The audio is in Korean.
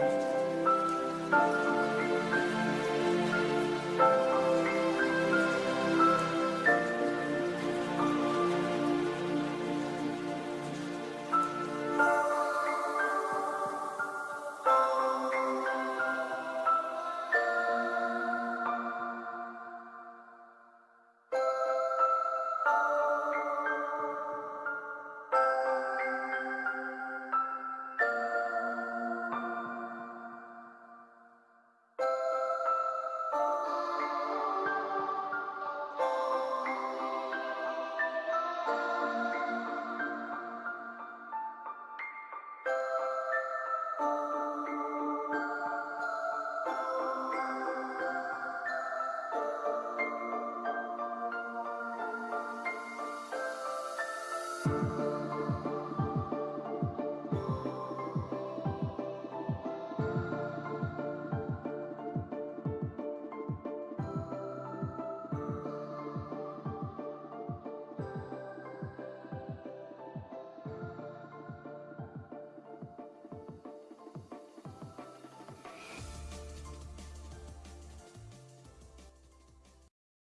you Oh.